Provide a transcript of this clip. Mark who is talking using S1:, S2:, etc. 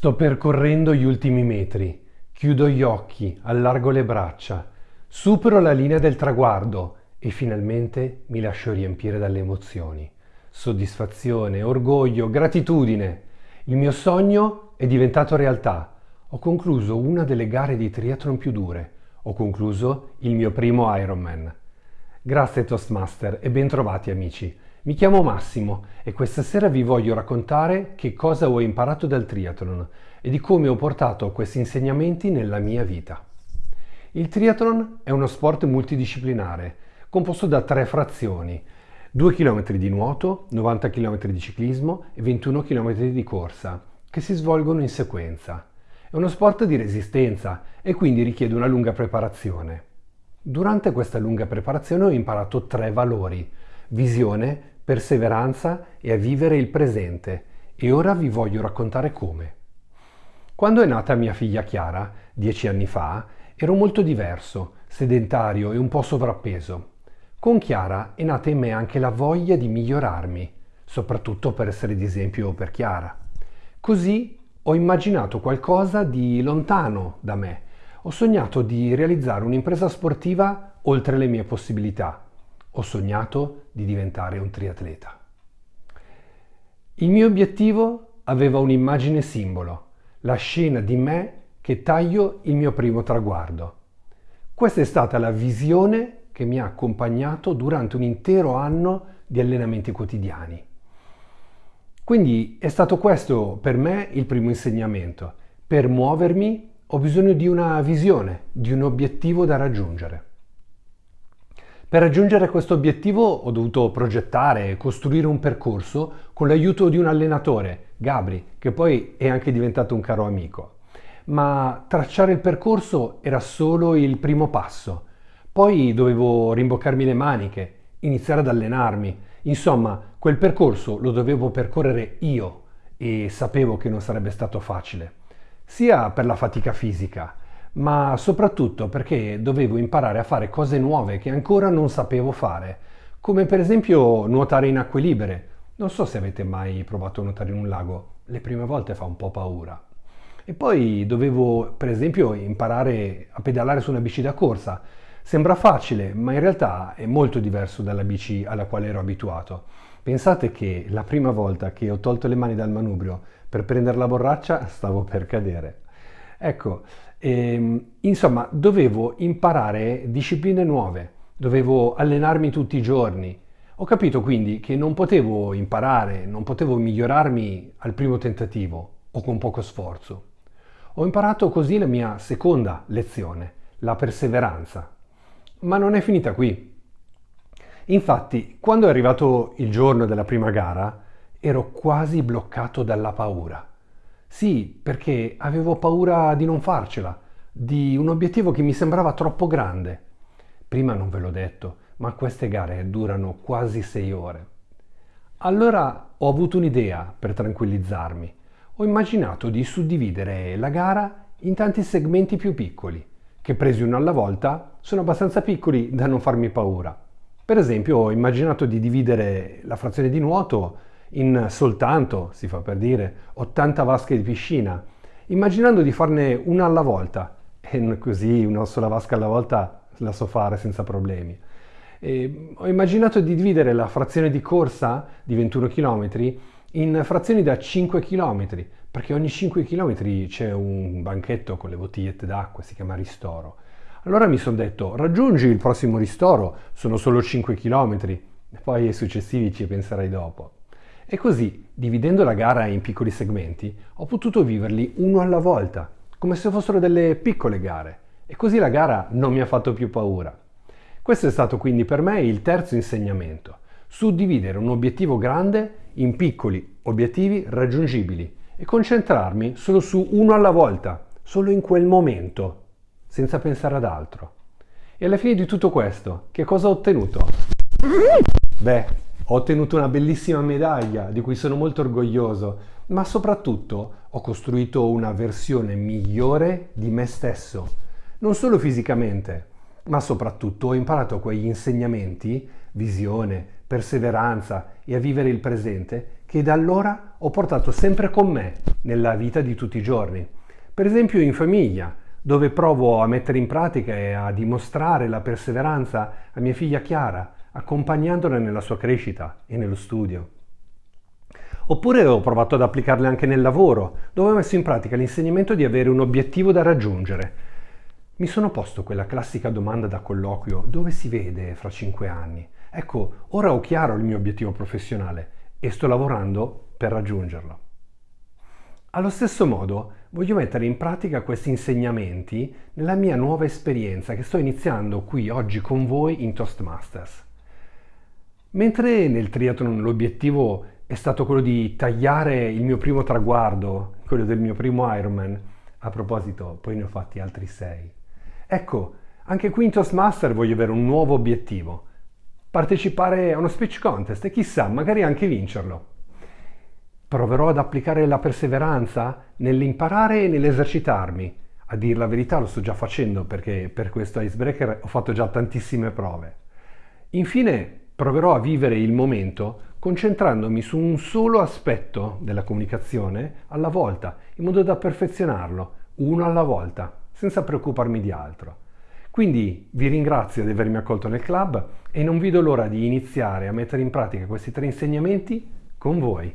S1: Sto percorrendo gli ultimi metri, chiudo gli occhi, allargo le braccia, supero la linea del traguardo e finalmente mi lascio riempire dalle emozioni. Soddisfazione, orgoglio, gratitudine. Il mio sogno è diventato realtà. Ho concluso una delle gare di triathlon più dure. Ho concluso il mio primo Ironman. Grazie Toastmaster e bentrovati amici. Mi chiamo Massimo e questa sera vi voglio raccontare che cosa ho imparato dal triathlon e di come ho portato questi insegnamenti nella mia vita. Il triathlon è uno sport multidisciplinare composto da tre frazioni, 2 km di nuoto, 90 km di ciclismo e 21 km di corsa, che si svolgono in sequenza. È uno sport di resistenza e quindi richiede una lunga preparazione. Durante questa lunga preparazione ho imparato tre valori, visione, perseveranza e a vivere il presente e ora vi voglio raccontare come. Quando è nata mia figlia Chiara, dieci anni fa, ero molto diverso, sedentario e un po' sovrappeso. Con Chiara è nata in me anche la voglia di migliorarmi, soprattutto per essere di esempio per Chiara. Così ho immaginato qualcosa di lontano da me. Ho sognato di realizzare un'impresa sportiva oltre le mie possibilità ho sognato di diventare un triatleta. Il mio obiettivo aveva un'immagine simbolo, la scena di me che taglio il mio primo traguardo. Questa è stata la visione che mi ha accompagnato durante un intero anno di allenamenti quotidiani. Quindi è stato questo per me il primo insegnamento. Per muovermi ho bisogno di una visione, di un obiettivo da raggiungere. Per raggiungere questo obiettivo ho dovuto progettare e costruire un percorso con l'aiuto di un allenatore, Gabri, che poi è anche diventato un caro amico. Ma tracciare il percorso era solo il primo passo. Poi dovevo rimboccarmi le maniche, iniziare ad allenarmi. Insomma, quel percorso lo dovevo percorrere io e sapevo che non sarebbe stato facile, sia per la fatica fisica, ma soprattutto perché dovevo imparare a fare cose nuove che ancora non sapevo fare, come per esempio nuotare in acque libere. Non so se avete mai provato a nuotare in un lago, le prime volte fa un po' paura. E poi dovevo per esempio imparare a pedalare su una bici da corsa. Sembra facile, ma in realtà è molto diverso dalla bici alla quale ero abituato. Pensate che la prima volta che ho tolto le mani dal manubrio per prendere la borraccia stavo per cadere. Ecco, ehm, insomma, dovevo imparare discipline nuove, dovevo allenarmi tutti i giorni. Ho capito quindi che non potevo imparare, non potevo migliorarmi al primo tentativo o con poco sforzo. Ho imparato così la mia seconda lezione, la perseveranza. Ma non è finita qui. Infatti, quando è arrivato il giorno della prima gara, ero quasi bloccato dalla paura. Sì, perché avevo paura di non farcela, di un obiettivo che mi sembrava troppo grande. Prima non ve l'ho detto, ma queste gare durano quasi sei ore. Allora ho avuto un'idea per tranquillizzarmi. Ho immaginato di suddividere la gara in tanti segmenti più piccoli, che presi uno alla volta sono abbastanza piccoli da non farmi paura. Per esempio ho immaginato di dividere la frazione di nuoto in soltanto, si fa per dire, 80 vasche di piscina, immaginando di farne una alla volta, e così una sola vasca alla volta la so fare senza problemi. E ho immaginato di dividere la frazione di corsa di 21 km in frazioni da 5 km, perché ogni 5 km c'è un banchetto con le bottigliette d'acqua, si chiama ristoro. Allora mi sono detto, raggiungi il prossimo ristoro, sono solo 5 km, poi ai successivi ci penserai dopo. E così, dividendo la gara in piccoli segmenti, ho potuto viverli uno alla volta, come se fossero delle piccole gare. E così la gara non mi ha fatto più paura. Questo è stato quindi per me il terzo insegnamento, suddividere un obiettivo grande in piccoli obiettivi raggiungibili e concentrarmi solo su uno alla volta, solo in quel momento, senza pensare ad altro. E alla fine di tutto questo, che cosa ho ottenuto? Beh, ho ottenuto una bellissima medaglia di cui sono molto orgoglioso, ma soprattutto ho costruito una versione migliore di me stesso, non solo fisicamente, ma soprattutto ho imparato quegli insegnamenti, visione, perseveranza e a vivere il presente che da allora ho portato sempre con me nella vita di tutti i giorni. Per esempio in famiglia, dove provo a mettere in pratica e a dimostrare la perseveranza a mia figlia Chiara, accompagnandola nella sua crescita e nello studio. Oppure ho provato ad applicarle anche nel lavoro, dove ho messo in pratica l'insegnamento di avere un obiettivo da raggiungere. Mi sono posto quella classica domanda da colloquio, dove si vede fra cinque anni? Ecco, ora ho chiaro il mio obiettivo professionale e sto lavorando per raggiungerlo. Allo stesso modo, voglio mettere in pratica questi insegnamenti nella mia nuova esperienza che sto iniziando qui oggi con voi in Toastmasters. Mentre nel triathlon l'obiettivo è stato quello di tagliare il mio primo traguardo, quello del mio primo Ironman, a proposito, poi ne ho fatti altri sei. Ecco, anche qui in Toastmaster voglio avere un nuovo obiettivo, partecipare a uno speech contest e chissà, magari anche vincerlo. Proverò ad applicare la perseveranza nell'imparare e nell'esercitarmi. A dir la verità lo sto già facendo perché per questo icebreaker ho fatto già tantissime prove. Infine proverò a vivere il momento concentrandomi su un solo aspetto della comunicazione alla volta, in modo da perfezionarlo, uno alla volta, senza preoccuparmi di altro. Quindi vi ringrazio di avermi accolto nel club e non vedo l'ora di iniziare a mettere in pratica questi tre insegnamenti con voi.